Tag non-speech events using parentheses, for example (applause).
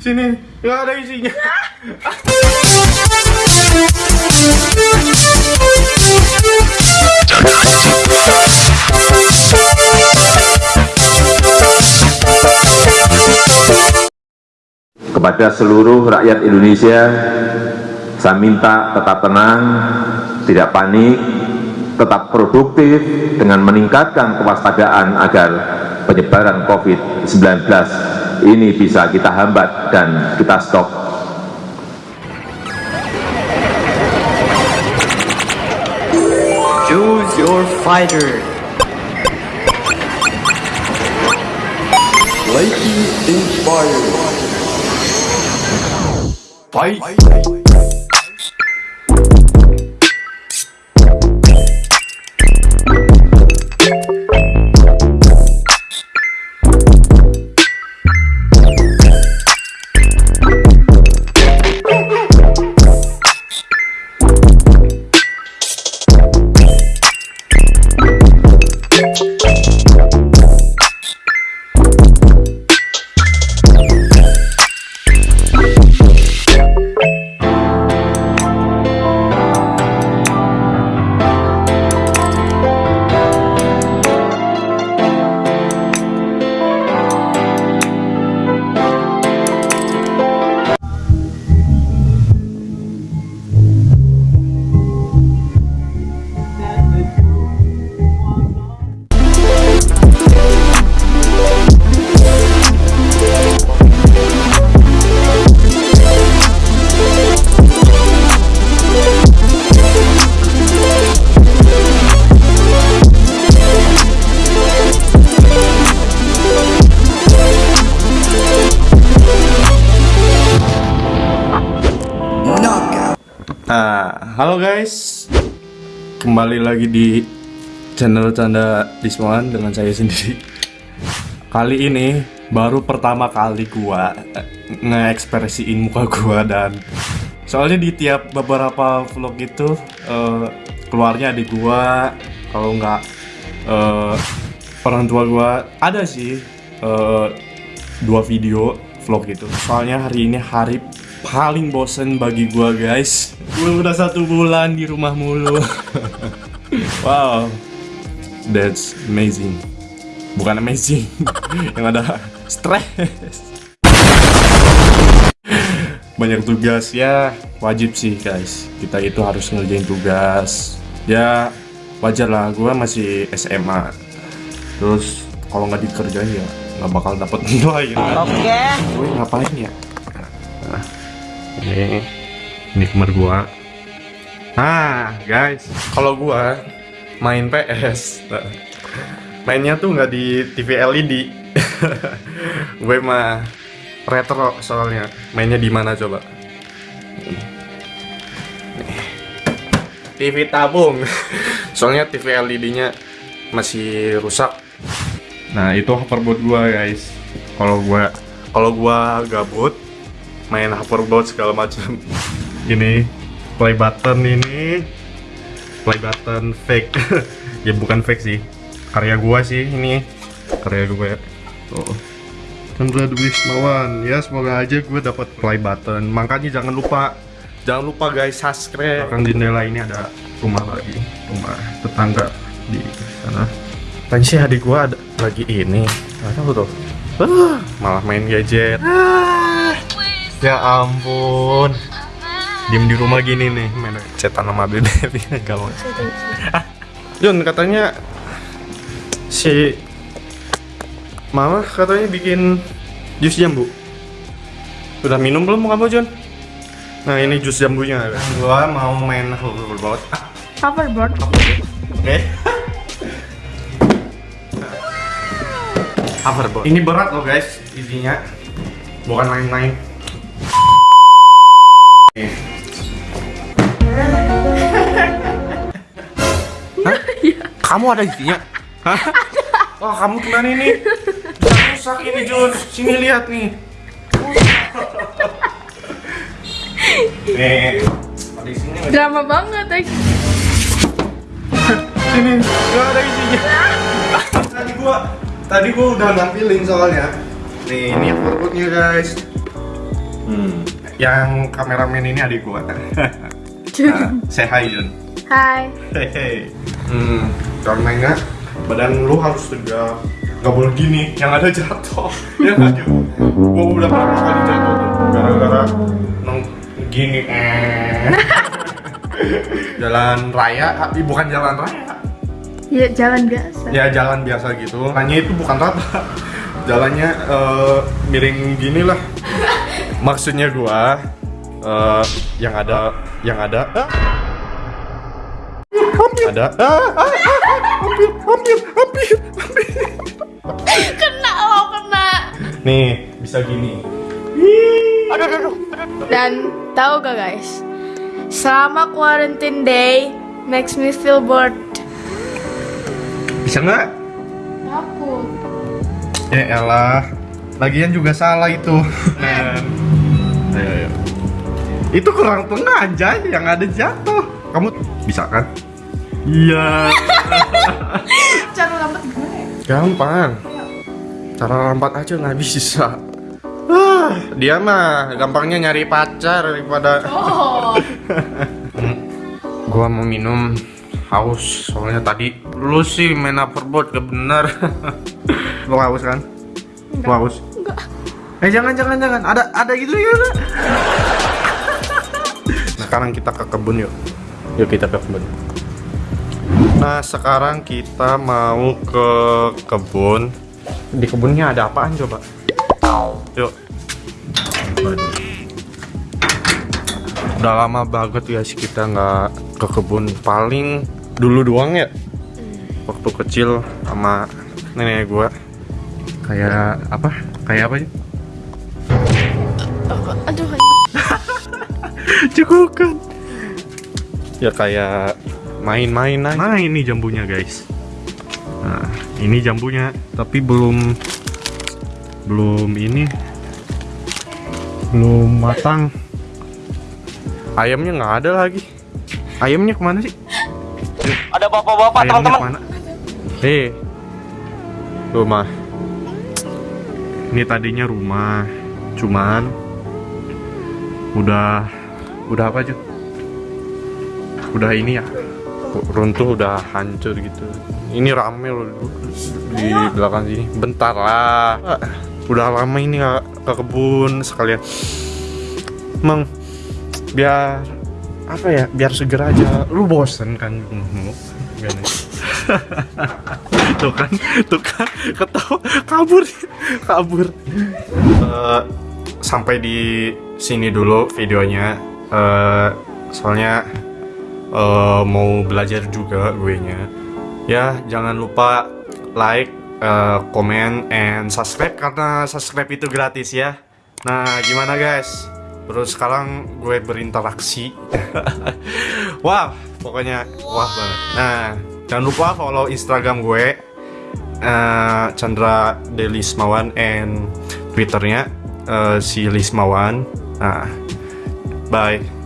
Sini, nggak ada isinya. Kepada seluruh rakyat Indonesia, saya minta tetap tenang, tidak panik, tetap produktif dengan meningkatkan kewaspadaan agar penyebaran COVID-19 ini bisa kita hambat dan kita stop. Choose your fighter. Lightning inspired. Fight. Halo guys. Kembali lagi di channel Canda Disman dengan saya sendiri. Kali ini baru pertama kali gua eh, ngeekspresiin muka gua dan soalnya di tiap beberapa vlog itu eh, keluarnya adik gua kalau nggak eh, orang tua gua ada sih eh, dua video vlog gitu. Soalnya hari ini hari paling bosen bagi gua guys. Gua udah satu bulan di rumah mulu. (laughs) wow, that's amazing. Bukan amazing, (laughs) yang ada stress. Banyak tugas ya, wajib sih guys. Kita itu harus ngerjain tugas. Ya wajar lah, gua masih SMA. Terus kalau nggak dikerjain ya nggak bakal dapet (laughs) nilai. Oke. Gue ngapain ya? Ini ini kamar gua. Nah guys. Kalau gua main PS mainnya tuh nggak di TV LED (laughs) gue mah retro soalnya. Mainnya di mana coba. TV tabung. (laughs) Soalnya TV LED nya masih rusak. Nah itu hoverboard gua guys. Kalau gua kalau gua gabut main hoverboard segala macam. Ini play button ini. Play button fake. (laughs) Ya bukan fake sih. Karya gua sih ini. Karya gue tuh. Chandra Dwi ya semoga aja gue dapat play button. Makanya jangan lupa jangan lupa guys subscribe. Belakang jendela ini ada rumah lagi. Rumah tetangga di sana. Tadi sih adik gua ada lagi ini. Tahu tuh? Ah, malah main gadget Ya ampun. Diem di rumah gini nih, main cetan sama bebe (laughs) gak mau. Ah, Jun katanya si Mama katanya bikin jus jambu. Udah minum belum kamu Jun? Nah ini jus jambunya. Gua mau main hoverboard. Hoverboard. Oke. Hoverboard. Ini berat loh guys, isinya. Bukan main-main. Hah? Kamu ada isinya? Hah? Wah, kamu gimana ini? Rusak ini, Jun. Sini lihat nih. Nih. Ada isinya? Drama banget, eh. Sini, nggak ada isinya. tadi gua, tadi gua udah nampilin soalnya. Nih, ini perutnya guys. Hmm. Yang kameramen ini adik gua. (laughs) nah, (laughs) say hi Jun. Hai. Hehe. Hmm, karena enggak badan lu harus tegak. Gak boleh gini, yang ada jatuh. (laughs) ya nggak Jun? Gua udah berapa kali jatuh tuh gara-gara nong gini eh. jalan raya, ah, bukan jalan raya. Ya jalan biasa. Ya jalan biasa gitu. Hanya itu bukan rata. Jalannya eh, miring gini lah. Maksudnya gua eh, yang ada yang ada. Ada. Ah, ah, ah, ah, hampir hampir hampir hampir. Kena lo kena. nih bisa gini. Dan tahu gak guys? Selama quarantine day makes me feel bored. bisa nggak? Aku. ya elah. Lagian juga salah itu Ayo itu kurang tengah aja yang ada jatuh kamu bisa kan iya (laughs) Cara lambat gimana ya? Gampang. Cara lambat aja nggak bisa. Ah, dia mah gampangnya nyari pacar daripada. Oh. (laughs) Gua mau minum haus soalnya tadi lu sih main hoverboard gak bener. (laughs) lu haus kan? Lu haus? Eh jangan jangan jangan ada ada gitu ya. (laughs) Sekarang kita ke kebun yuk. Yuk kita ke kebun. Nah sekarang kita mau ke kebun. Di kebunnya ada apaan coba? Yuk. Waduh. Udah lama banget ya sih kita nggak ke kebun. Paling dulu doang ya. Waktu kecil sama nenek gua. Kayak apa? Kayak apa ya? Aduh. (laughs) Ya kayak main-main aja. Nah ini jambunya guys. Nah ini jambunya, tapi belum belum ini belum matang. Ayamnya nggak ada lagi. Ayamnya ke mana sih? Ada bapak-bapak teman-teman. Hei, rumah. Ini tadinya rumah, cuman udah udah apa aja? Udah ini ya, runtuh udah hancur gitu. Ini rame loh di belakang sini. Bentar lah. Udah lama ini nggak ke kebun sekalian. Emang biar apa ya? Biar segera aja. Lu bosen kan? Gak (laughs) tuh kan, tuh kan, ketawa, kabur, kabur. Eh, sampai di sini dulu videonya. Eh, soalnya eh, mau belajar juga gue nya. Ya, jangan lupa like, eh, komen, and subscribe karena subscribe itu gratis ya. Nah, gimana guys? Terus sekarang gue berinteraksi. (laughs) wah, pokoknya wah banget. Nah, jangan lupa follow Instagram gue eh, Chandra Delismawan and Twitternya eh, si Lismawan. Nah, bye.